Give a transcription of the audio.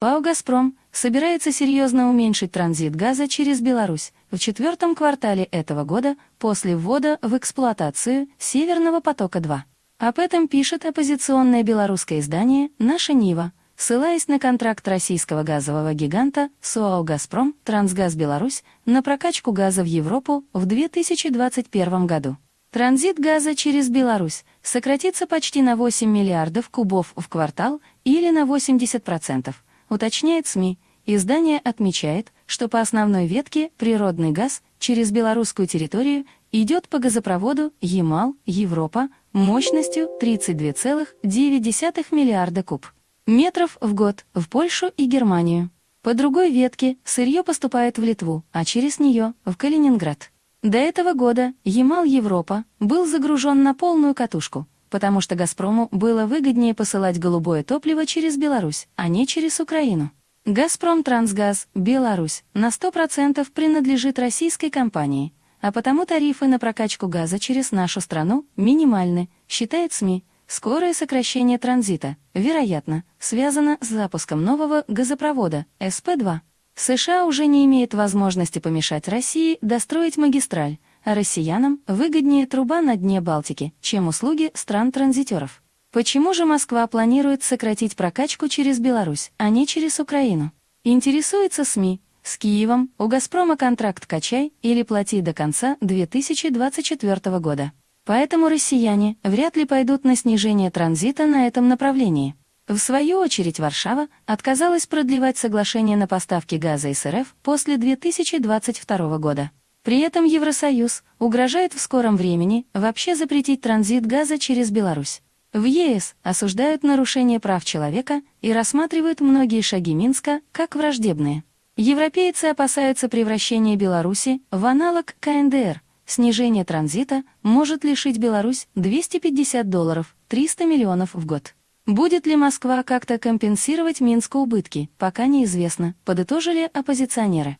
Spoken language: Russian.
ПАО «Газпром» собирается серьезно уменьшить транзит газа через Беларусь в четвертом квартале этого года после ввода в эксплуатацию «Северного потока-2». Об этом пишет оппозиционное белорусское издание «Наша Нива», ссылаясь на контракт российского газового гиганта СОАО «Газпром» «Трансгаз Беларусь» на прокачку газа в Европу в 2021 году. Транзит газа через Беларусь сократится почти на 8 миллиардов кубов в квартал или на 80%, уточняет СМИ. Издание отмечает, что по основной ветке природный газ через белорусскую территорию идет по газопроводу Ямал-Европа мощностью 32,9 миллиарда куб метров в год в Польшу и Германию. По другой ветке сырье поступает в Литву, а через нее — в Калининград. До этого года Ямал-Европа был загружен на полную катушку, потому что «Газпрому» было выгоднее посылать голубое топливо через Беларусь, а не через Украину. «Газпром Трансгаз» Беларусь на 100% принадлежит российской компании, а потому тарифы на прокачку газа через нашу страну минимальны, считает СМИ. Скорое сокращение транзита, вероятно, связано с запуском нового газопровода СП-2. США уже не имеет возможности помешать России достроить магистраль, россиянам выгоднее труба на дне Балтики, чем услуги стран-транзитеров. Почему же Москва планирует сократить прокачку через Беларусь, а не через Украину? Интересуется СМИ. С Киевом у «Газпрома» контракт «Качай» или «Плати до конца 2024 года». Поэтому россияне вряд ли пойдут на снижение транзита на этом направлении. В свою очередь Варшава отказалась продлевать соглашение на поставки газа из РФ после 2022 года. При этом Евросоюз угрожает в скором времени вообще запретить транзит газа через Беларусь. В ЕС осуждают нарушение прав человека и рассматривают многие шаги Минска как враждебные. Европейцы опасаются превращения Беларуси в аналог КНДР. Снижение транзита может лишить Беларусь 250 долларов, 300 миллионов в год. Будет ли Москва как-то компенсировать Минску убытки, пока неизвестно, подытожили оппозиционеры.